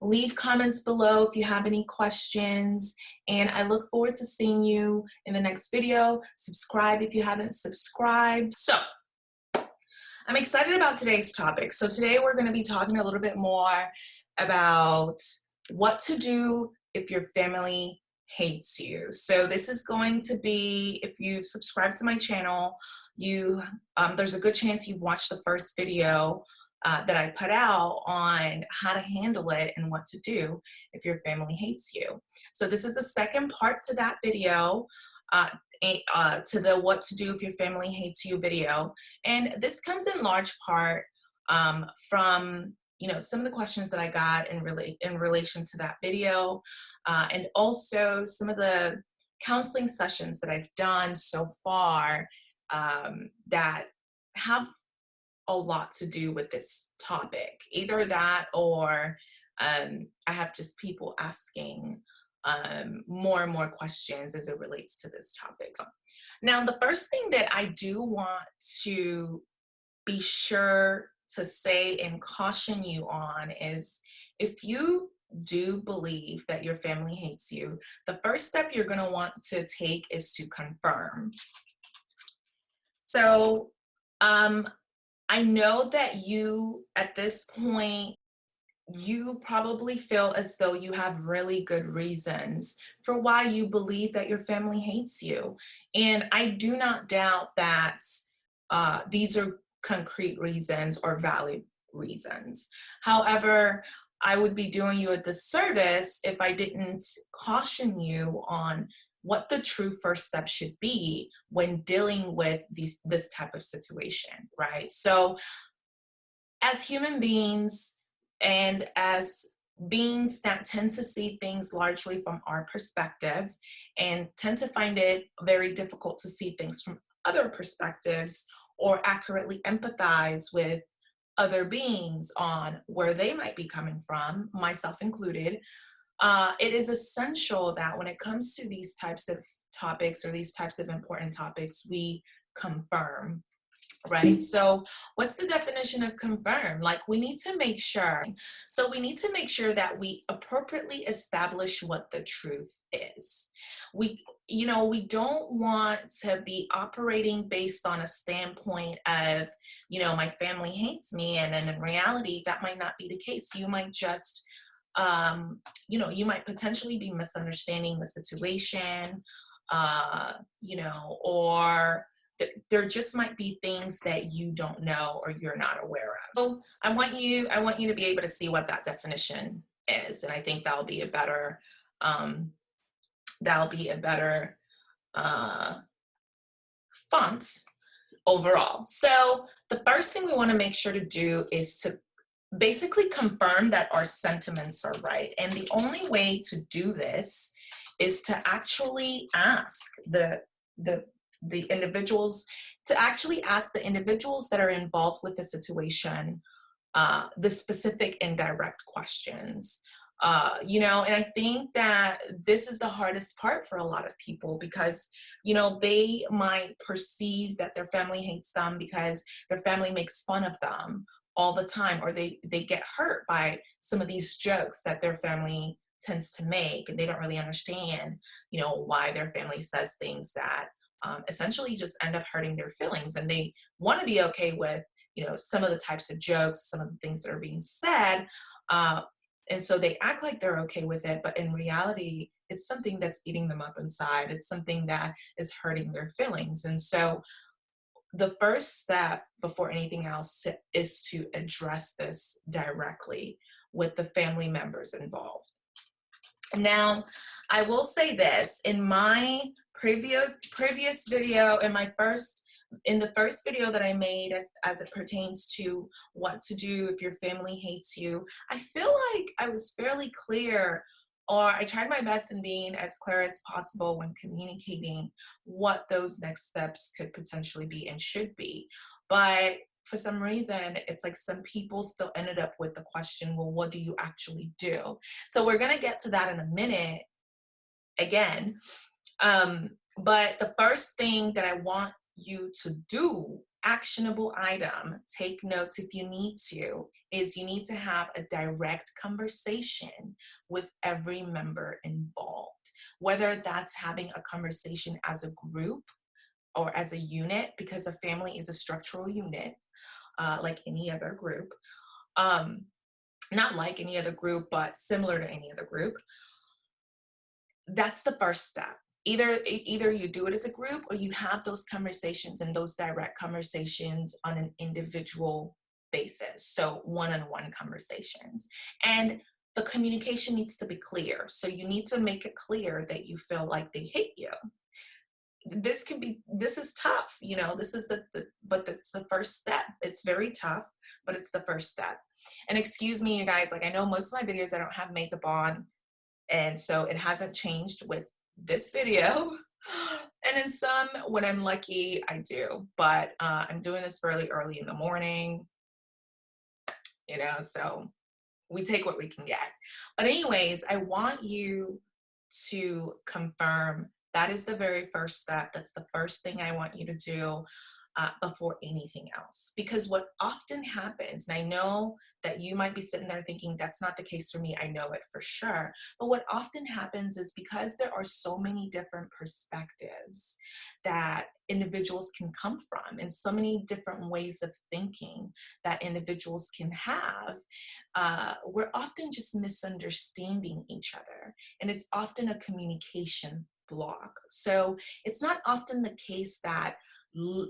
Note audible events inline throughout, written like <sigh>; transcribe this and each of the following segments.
Leave comments below if you have any questions. And I look forward to seeing you in the next video. Subscribe if you haven't subscribed. So I'm excited about today's topic. So today we're gonna be talking a little bit more about what to do if your family hates you. So this is going to be, if you subscribe to my channel, you um, there's a good chance you've watched the first video uh, that I put out on how to handle it and what to do if your family hates you. So this is the second part to that video, uh, uh, to the what to do if your family hates you video. And this comes in large part um, from you know some of the questions that I got in, relate in relation to that video uh, and also some of the counseling sessions that I've done so far um, that have a lot to do with this topic. Either that or um, I have just people asking um, more and more questions as it relates to this topic. Now, the first thing that I do want to be sure to say and caution you on is if you do believe that your family hates you, the first step you're going to want to take is to confirm. So um, I know that you, at this point, you probably feel as though you have really good reasons for why you believe that your family hates you. And I do not doubt that uh, these are concrete reasons or valid reasons. However, I would be doing you a disservice if I didn't caution you on what the true first step should be when dealing with these this type of situation, right? So as human beings and as beings that tend to see things largely from our perspective and tend to find it very difficult to see things from other perspectives or accurately empathize with other beings on where they might be coming from, myself included, uh, it is essential that when it comes to these types of topics or these types of important topics, we confirm right? So what's the definition of confirm? Like we need to make sure so we need to make sure that we appropriately establish what the truth is. We you know we don't want to be operating based on a standpoint of you know my family hates me and then in reality that might not be the case. You might just um, you know, you might potentially be misunderstanding the situation, uh, you know, or th there just might be things that you don't know or you're not aware of. So I want you, I want you to be able to see what that definition is. And I think that'll be a better, um, that'll be a better uh, font overall. So the first thing we wanna make sure to do is to basically confirm that our sentiments are right. And the only way to do this is to actually ask the, the, the individuals, to actually ask the individuals that are involved with the situation uh, the specific indirect questions. Uh, you know, and I think that this is the hardest part for a lot of people because, you know, they might perceive that their family hates them because their family makes fun of them all the time or they they get hurt by some of these jokes that their family tends to make and they don't really understand you know why their family says things that um, essentially just end up hurting their feelings and they want to be okay with you know some of the types of jokes some of the things that are being said uh, and so they act like they're okay with it but in reality it's something that's eating them up inside. It's something that is hurting their feelings and so the first step before anything else is to address this directly with the family members involved. Now, I will say this, in my previous previous video, in my first in the first video that I made as, as it pertains to what to do if your family hates you, I feel like I was fairly clear or I tried my best in being as clear as possible when communicating what those next steps could potentially be and should be. But for some reason, it's like some people still ended up with the question, well, what do you actually do? So we're gonna get to that in a minute again. Um, but the first thing that I want you to do actionable item, take notes if you need to, is you need to have a direct conversation with every member involved, whether that's having a conversation as a group or as a unit, because a family is a structural unit, uh, like any other group. Um, not like any other group, but similar to any other group. That's the first step either either you do it as a group or you have those conversations and those direct conversations on an individual basis. So one-on-one -on -one conversations. And the communication needs to be clear. So you need to make it clear that you feel like they hate you. This can be this is tough you know this is the, the but it's the first step. It's very tough but it's the first step. And excuse me you guys like i know most of my videos i don't have makeup on and so it hasn't changed with this video. <gasps> And in some, when I'm lucky, I do. But uh, I'm doing this fairly early in the morning, you know, so we take what we can get. But anyways, I want you to confirm that is the very first step. That's the first thing I want you to do uh, before anything else. Because what often happens, and I know that you might be sitting there thinking that's not the case for me, I know it for sure. But what often happens is because there are so many different perspectives that individuals can come from and so many different ways of thinking that individuals can have, uh, we're often just misunderstanding each other. And it's often a communication block. So it's not often the case that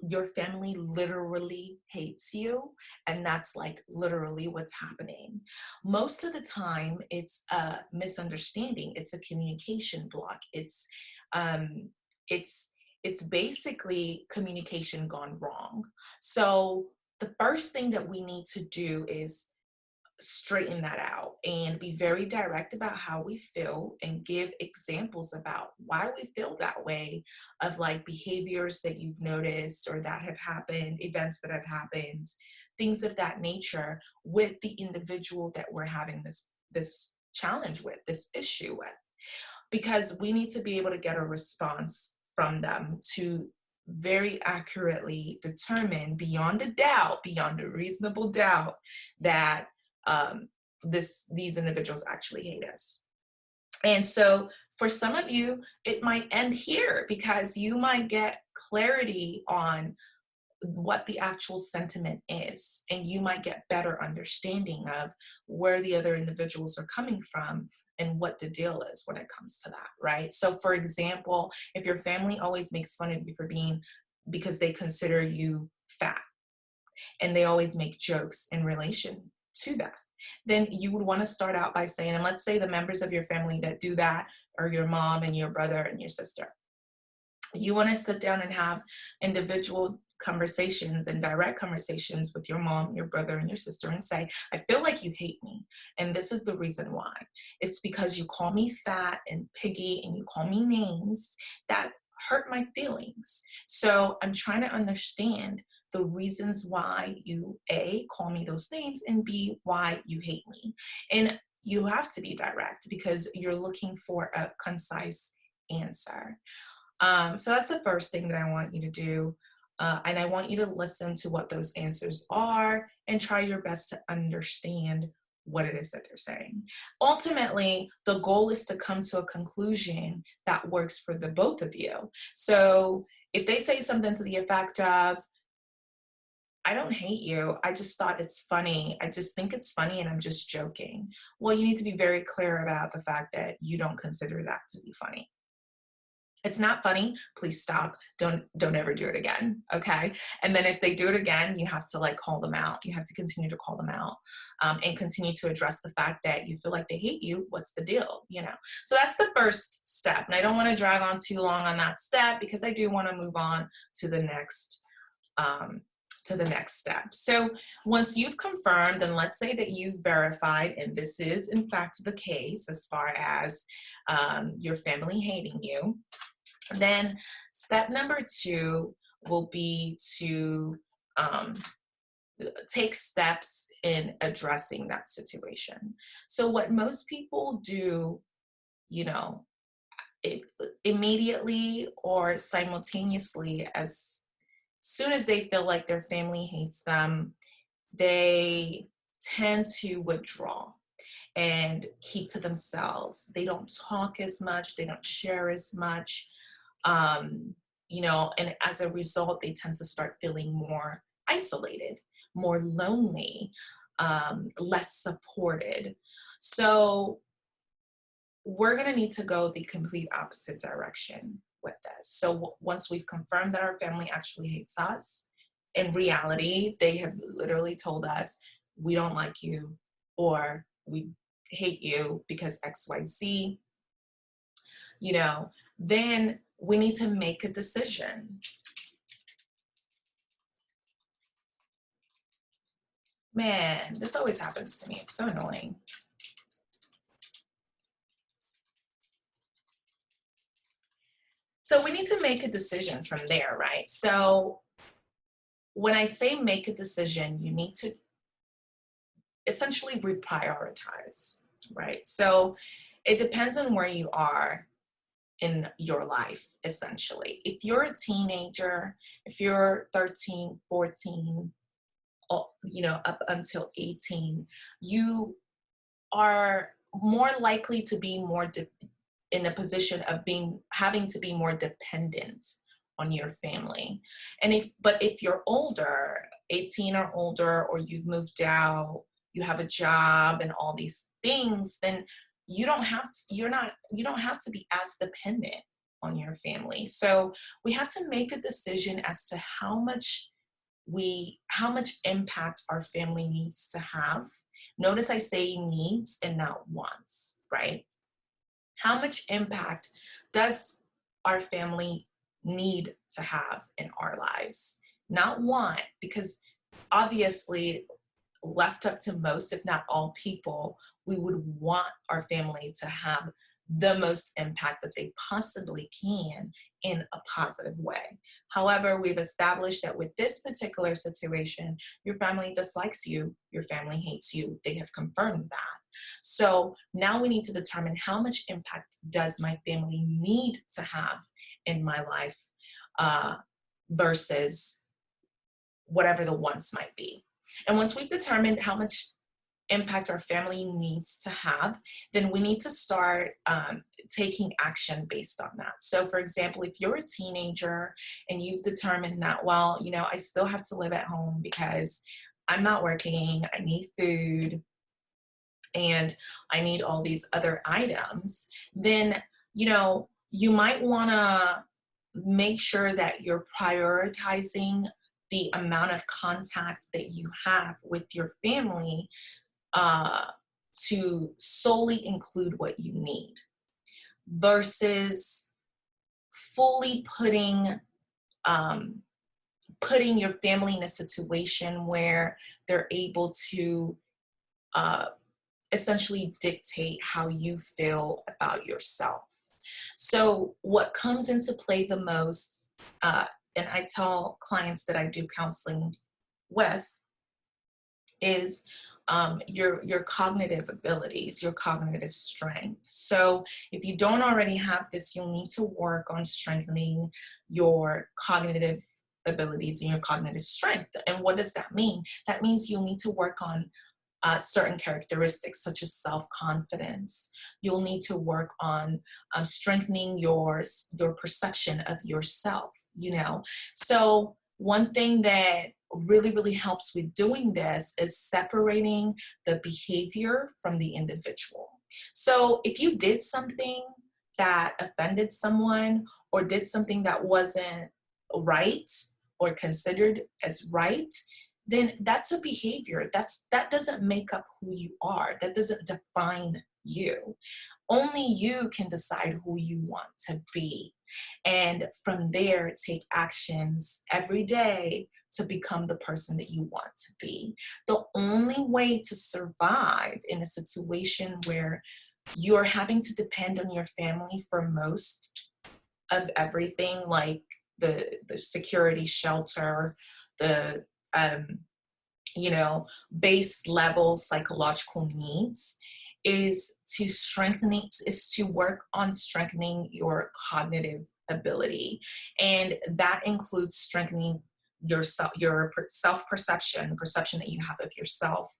your family literally hates you and that's like literally what's happening. Most of the time it's a misunderstanding it's a communication block it's um it's it's basically communication gone wrong. So the first thing that we need to do is straighten that out and be very direct about how we feel and give examples about why we feel that way of like behaviors that you've noticed or that have happened, events that have happened, things of that nature with the individual that we're having this, this challenge with, this issue with. Because we need to be able to get a response from them to very accurately determine beyond a doubt, beyond a reasonable doubt, that um, this these individuals actually hate us. And so for some of you, it might end here because you might get clarity on what the actual sentiment is and you might get better understanding of where the other individuals are coming from and what the deal is when it comes to that right so for example if your family always makes fun of you for being because they consider you fat and they always make jokes in relation to that then you would want to start out by saying and let's say the members of your family that do that are your mom and your brother and your sister you want to sit down and have individual conversations and direct conversations with your mom, your brother, and your sister and say, I feel like you hate me. And this is the reason why. It's because you call me fat and piggy and you call me names that hurt my feelings. So I'm trying to understand the reasons why you A, call me those names, and B, why you hate me. And you have to be direct because you're looking for a concise answer. Um, so that's the first thing that I want you to do. Uh, and I want you to listen to what those answers are and try your best to understand what it is that they're saying. Ultimately, the goal is to come to a conclusion that works for the both of you. So if they say something to the effect of, I don't hate you. I just thought it's funny. I just think it's funny and I'm just joking. Well, you need to be very clear about the fact that you don't consider that to be funny. It's not funny, please stop. Don't don't ever do it again, okay? And then if they do it again, you have to like call them out. You have to continue to call them out um, and continue to address the fact that you feel like they hate you. What's the deal, you know? So that's the first step. And I don't wanna drag on too long on that step because I do wanna move on to the next um, to the next step. So once you've confirmed, and let's say that you've verified, and this is in fact the case as far as um, your family hating you, then step number two will be to um, take steps in addressing that situation. So what most people do, you know, it, immediately or simultaneously as soon as they feel like their family hates them, they tend to withdraw and keep to themselves. They don't talk as much, they don't share as much. Um, you know, and as a result, they tend to start feeling more isolated, more lonely, um, less supported. So we're gonna need to go the complete opposite direction with this. So once we've confirmed that our family actually hates us, in reality, they have literally told us, we don't like you, or we hate you because XYZ, you know, then we need to make a decision. Man, this always happens to me. It's so annoying. So we need to make a decision from there, right? So when I say make a decision, you need to essentially reprioritize, right? So it depends on where you are in your life, essentially. If you're a teenager, if you're 13, 14, you know, up until 18, you are more likely to be more in a position of being having to be more dependent on your family. And if but if you're older, 18 or older, or you've moved out, you have a job and all these things, then you don't have to, you're not, you don't have to be as dependent on your family. So we have to make a decision as to how much we, how much impact our family needs to have. Notice I say needs and not wants, right? How much impact does our family need to have in our lives? Not want, because obviously left up to most, if not all people, we would want our family to have the most impact that they possibly can in a positive way. However, we've established that with this particular situation, your family dislikes you, your family hates you. They have confirmed that. So now we need to determine how much impact does my family need to have in my life uh, versus whatever the wants might be. And once we've determined how much impact our family needs to have, then we need to start um, taking action based on that. So for example, if you're a teenager and you've determined that, well, you know, I still have to live at home because I'm not working, I need food, and I need all these other items, then, you know, you might wanna make sure that you're prioritizing the amount of contact that you have with your family uh, to solely include what you need versus fully putting um, putting your family in a situation where they're able to uh, essentially dictate how you feel about yourself. So what comes into play the most uh, and I tell clients that I do counseling with is um, your, your cognitive abilities, your cognitive strength. So if you don't already have this, you'll need to work on strengthening your cognitive abilities and your cognitive strength. And what does that mean? That means you'll need to work on uh, certain characteristics such as self-confidence. You'll need to work on um, strengthening your, your perception of yourself, you know? So one thing that really, really helps with doing this is separating the behavior from the individual. So if you did something that offended someone or did something that wasn't right or considered as right, then that's a behavior. That's That doesn't make up who you are. That doesn't define you. Only you can decide who you want to be. And from there, take actions every day to become the person that you want to be. The only way to survive in a situation where you're having to depend on your family for most of everything, like the, the security shelter, the um, you know, base level psychological needs is to strengthening, is to work on strengthening your cognitive ability. And that includes strengthening your self, your self perception, perception that you have of yourself,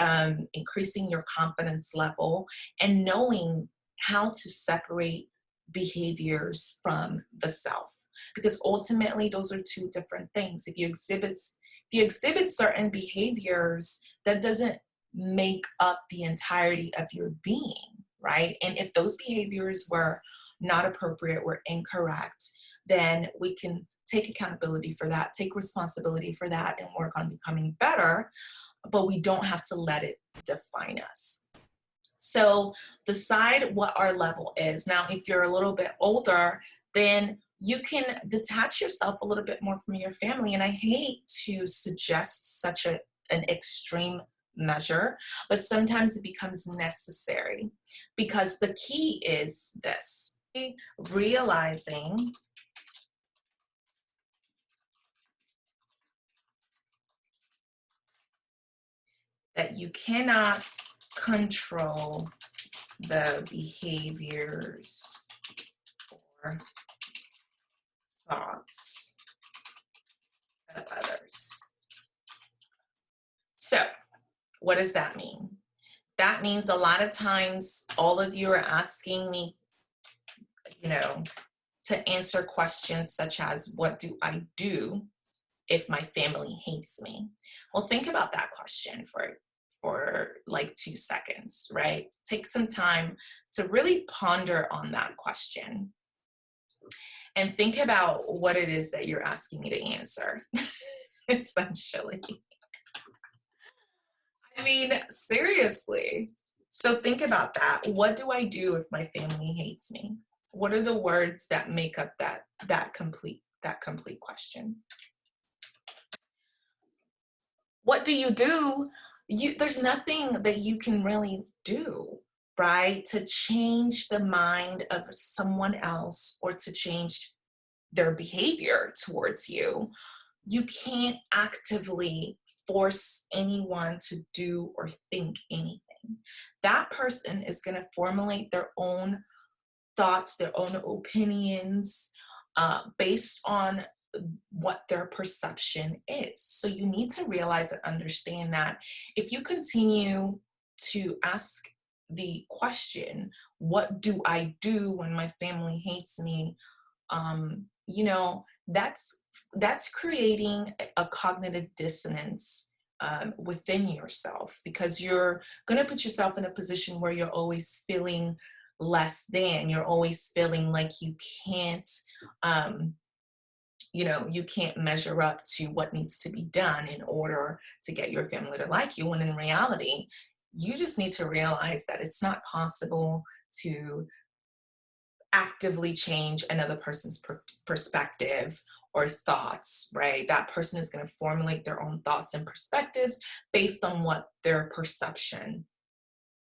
um, increasing your confidence level, and knowing how to separate behaviors from the self. Because ultimately, those are two different things. If you exhibit, if you exhibit certain behaviors, that doesn't make up the entirety of your being, right? And if those behaviors were not appropriate, were incorrect, then we can take accountability for that, take responsibility for that, and work on becoming better. But we don't have to let it define us. So decide what our level is. Now, if you're a little bit older, then you can detach yourself a little bit more from your family. And I hate to suggest such a, an extreme measure, but sometimes it becomes necessary because the key is this realizing that you cannot control the behaviors or thoughts of others. So, what does that mean? That means a lot of times all of you are asking me, you know, to answer questions such as, What do I do if my family hates me? Well, think about that question for for like two seconds, right? Take some time to really ponder on that question and think about what it is that you're asking me to answer, <laughs> essentially. I mean, seriously. So think about that. What do I do if my family hates me? What are the words that make up that that complete that complete question? What do you do you there's nothing that you can really do right to change the mind of someone else or to change their behavior towards you you can't actively force anyone to do or think anything that person is going to formulate their own thoughts their own opinions uh, based on what their perception is. So you need to realize and understand that if you continue to ask the question, what do I do when my family hates me? Um, you know, that's that's creating a cognitive dissonance um, within yourself because you're going to put yourself in a position where you're always feeling less than. You're always feeling like you can't um, you know you can't measure up to what needs to be done in order to get your family to like you when in reality you just need to realize that it's not possible to actively change another person's per perspective or thoughts, right? That person is going to formulate their own thoughts and perspectives based on what their perception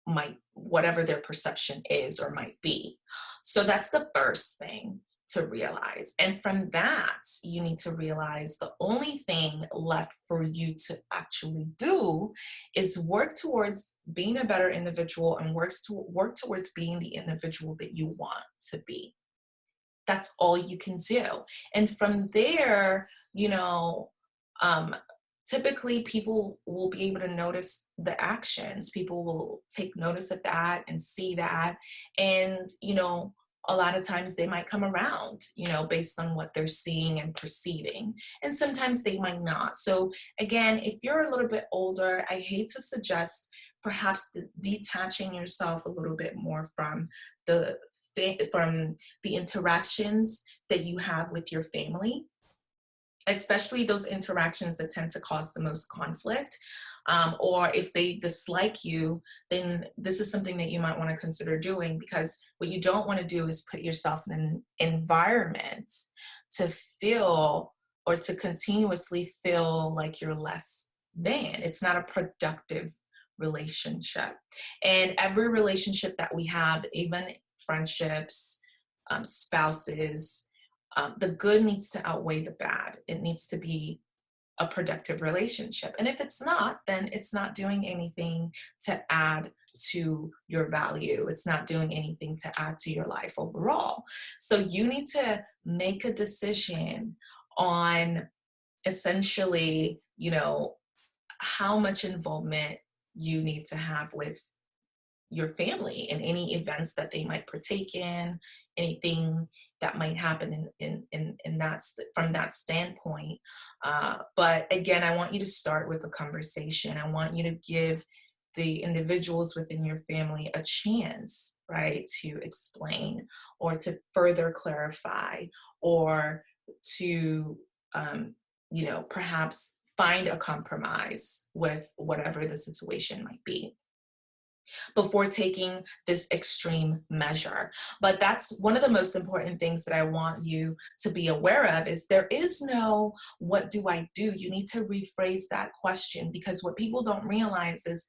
might, whatever their perception is or might be. So that's the first thing to realize. And from that, you need to realize the only thing left for you to actually do is work towards being a better individual and works to work towards being the individual that you want to be. That's all you can do. And from there, you know, um, typically people will be able to notice the actions. People will take notice of that and see that. And, you know, a lot of times they might come around, you know, based on what they're seeing and perceiving. And sometimes they might not. So again, if you're a little bit older, I hate to suggest perhaps detaching yourself a little bit more from the from the interactions that you have with your family especially those interactions that tend to cause the most conflict um, or if they dislike you, then this is something that you might want to consider doing because what you don't want to do is put yourself in an environment to feel or to continuously feel like you're less than. It's not a productive relationship. And every relationship that we have, even friendships, um, spouses, um, the good needs to outweigh the bad. It needs to be a productive relationship. And if it's not, then it's not doing anything to add to your value. It's not doing anything to add to your life overall. So you need to make a decision on essentially, you know, how much involvement you need to have with your family in any events that they might partake in, anything that might happen in, in, in, in from that standpoint. Uh, but again, I want you to start with a conversation. I want you to give the individuals within your family a chance, right, to explain or to further clarify or to, um, you know, perhaps find a compromise with whatever the situation might be before taking this extreme measure. But that's one of the most important things that I want you to be aware of is there is no, what do I do? You need to rephrase that question because what people don't realize is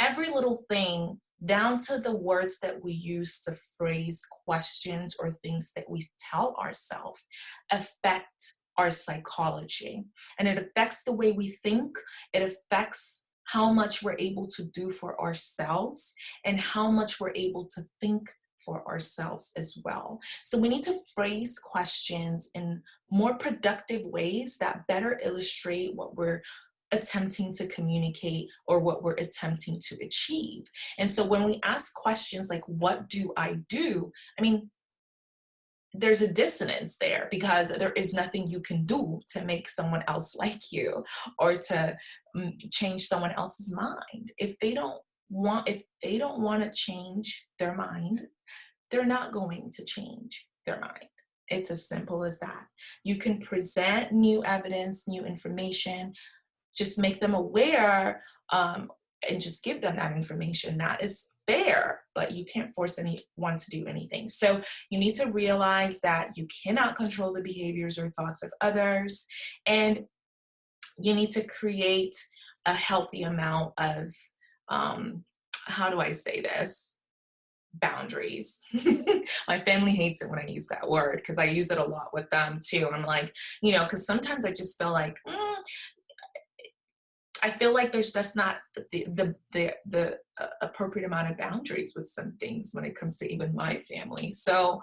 every little thing down to the words that we use to phrase questions or things that we tell ourselves affect our psychology and it affects the way we think it affects how much we're able to do for ourselves and how much we're able to think for ourselves as well. So we need to phrase questions in more productive ways that better illustrate what we're attempting to communicate or what we're attempting to achieve. And so when we ask questions like, what do I do? I mean, there's a dissonance there because there is nothing you can do to make someone else like you or to um, change someone else's mind. If they don't want, if they don't want to change their mind, they're not going to change their mind. It's as simple as that. You can present new evidence, new information, just make them aware um, and just give them that information. That is fair, but you can't force anyone to do anything. So you need to realize that you cannot control the behaviors or thoughts of others, and you need to create a healthy amount of, um, how do I say this? boundaries. <laughs> My family hates it when I use that word because I use it a lot with them too. I'm like, you know, because sometimes I just feel like, mm, I feel like there's just not the the the, the uh, appropriate amount of boundaries with some things when it comes to even my family. So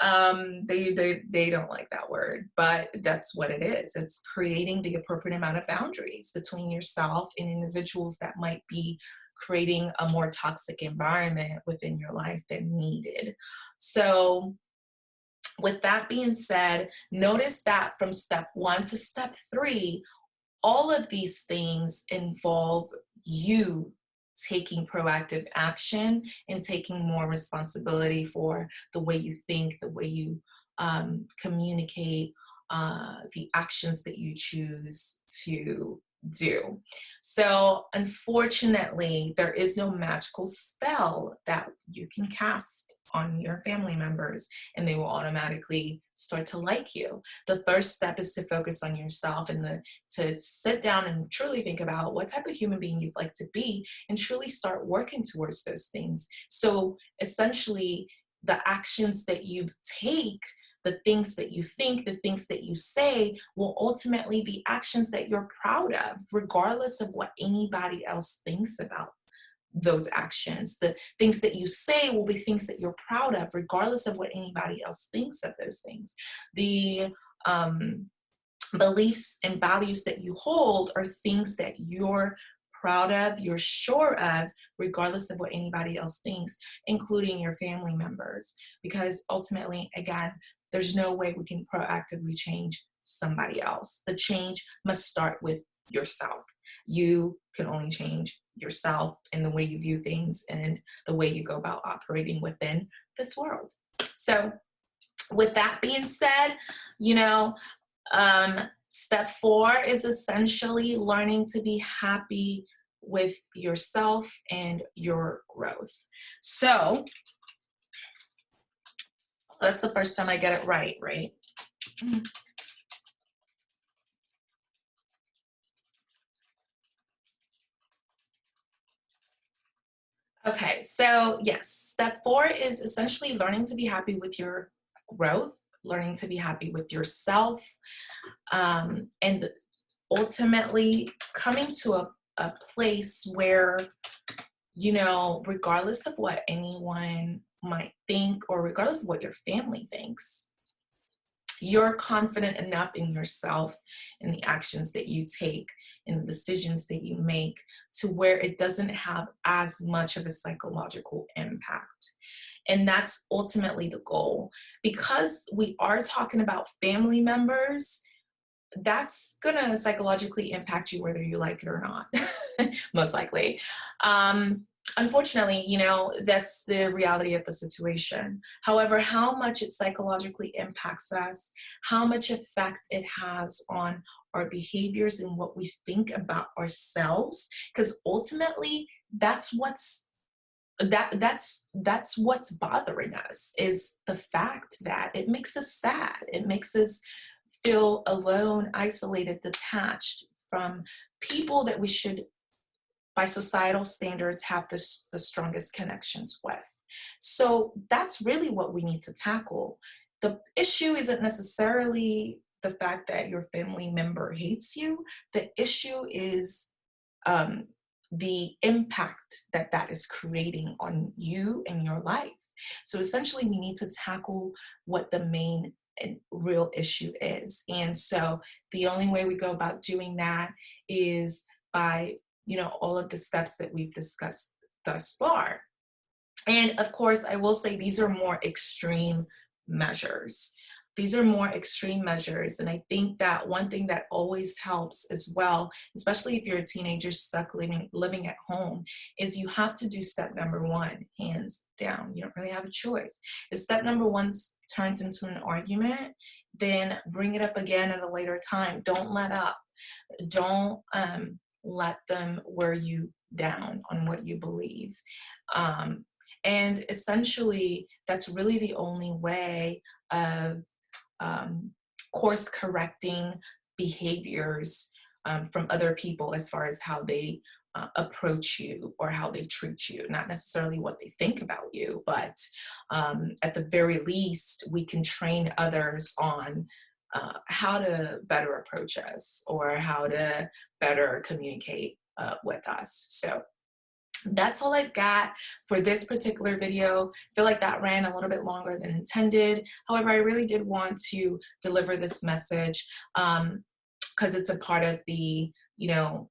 um, they, they, they don't like that word, but that's what it is. It's creating the appropriate amount of boundaries between yourself and individuals that might be creating a more toxic environment within your life than needed. So with that being said, notice that from step one to step three, all of these things involve you taking proactive action and taking more responsibility for the way you think, the way you um, communicate, uh, the actions that you choose to do. So unfortunately, there is no magical spell that you can cast on your family members and they will automatically start to like you. The first step is to focus on yourself and the, to sit down and truly think about what type of human being you'd like to be and truly start working towards those things. So essentially, the actions that you take the things that you think, the things that you say will ultimately be actions that you're proud of, regardless of what anybody else thinks about those actions. The things that you say will be things that you're proud of, regardless of what anybody else thinks of those things. The um, beliefs and values that you hold are things that you're proud of, you're sure of, regardless of what anybody else thinks, including your family members. Because ultimately, again, there's no way we can proactively change somebody else. The change must start with yourself. You can only change yourself in the way you view things and the way you go about operating within this world. So with that being said, you know, um, step four is essentially learning to be happy with yourself and your growth. So that's the first time I get it right, right? Okay, so yes, step four is essentially learning to be happy with your growth, learning to be happy with yourself, um, and ultimately coming to a, a place where, you know, regardless of what anyone might think or regardless of what your family thinks you're confident enough in yourself and the actions that you take and the decisions that you make to where it doesn't have as much of a psychological impact. And that's ultimately the goal. Because we are talking about family members, that's gonna psychologically impact you whether you like it or not, <laughs> most likely. Um, unfortunately, you know, that's the reality of the situation. However, how much it psychologically impacts us, how much effect it has on our behaviors and what we think about ourselves, because ultimately that's what's that that's that's what's bothering us is the fact that it makes us sad it makes us feel alone isolated detached from people that we should by societal standards have this, the strongest connections with. So that's really what we need to tackle. The issue isn't necessarily the fact that your family member hates you. The issue is um, the impact that that is creating on you and your life. So essentially we need to tackle what the main and real issue is. And so the only way we go about doing that is by you know, all of the steps that we've discussed thus far. And of course, I will say these are more extreme measures. These are more extreme measures. And I think that one thing that always helps as well, especially if you're a teenager stuck living, living at home, is you have to do step number one, hands down. You don't really have a choice. If step number one turns into an argument, then bring it up again at a later time. Don't let up. Don't um, let them wear you down on what you believe. Um, and essentially, that's really the only way of um, course correcting behaviors um, from other people as far as how they uh, approach you or how they treat you, not necessarily what they think about you, but um, at the very least, we can train others on uh, how to better approach us or how to better communicate uh, with us. So that's all I've got for this particular video. I feel like that ran a little bit longer than intended. However, I really did want to deliver this message because um, it's a part of the, you know,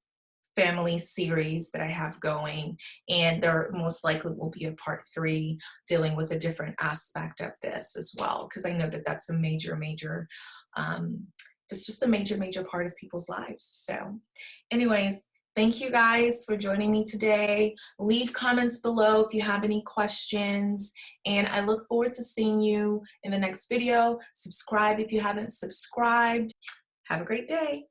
family series that I have going and there most likely will be a part three dealing with a different aspect of this as well because I know that that's a major major um, it's just a major, major part of people's lives. So anyways, thank you guys for joining me today. Leave comments below if you have any questions. And I look forward to seeing you in the next video. Subscribe if you haven't subscribed. Have a great day.